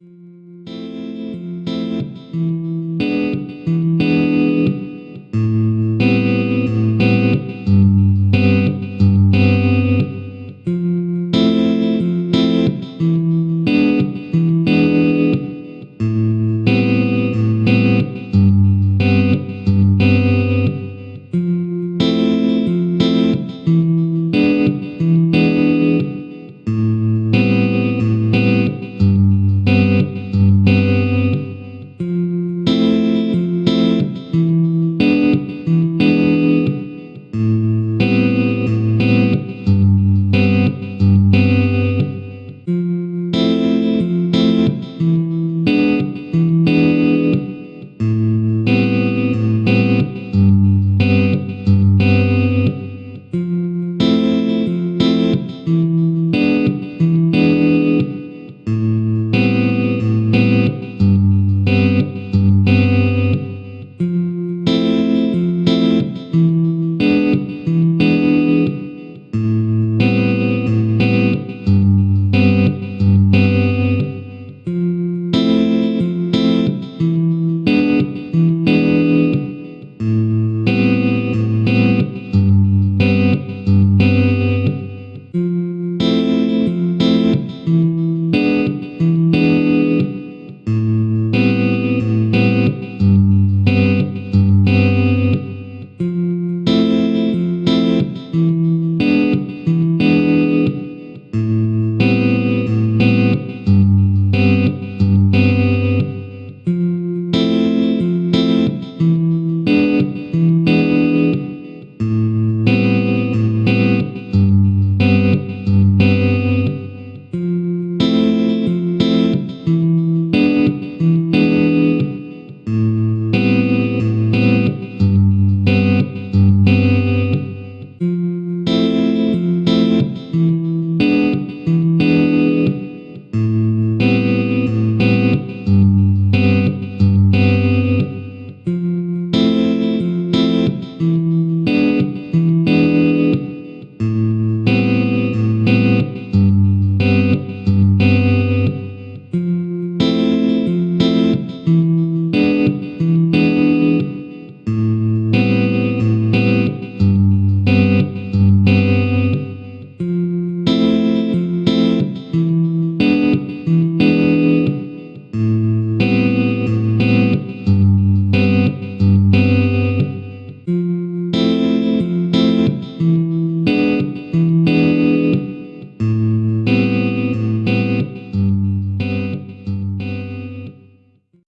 Música